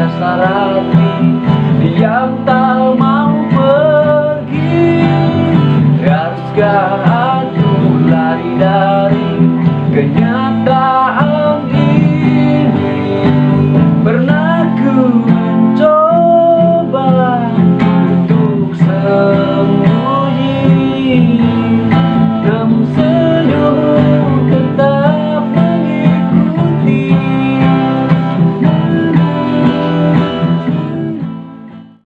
rasa rapi Diam tak mau pergi. Haruskah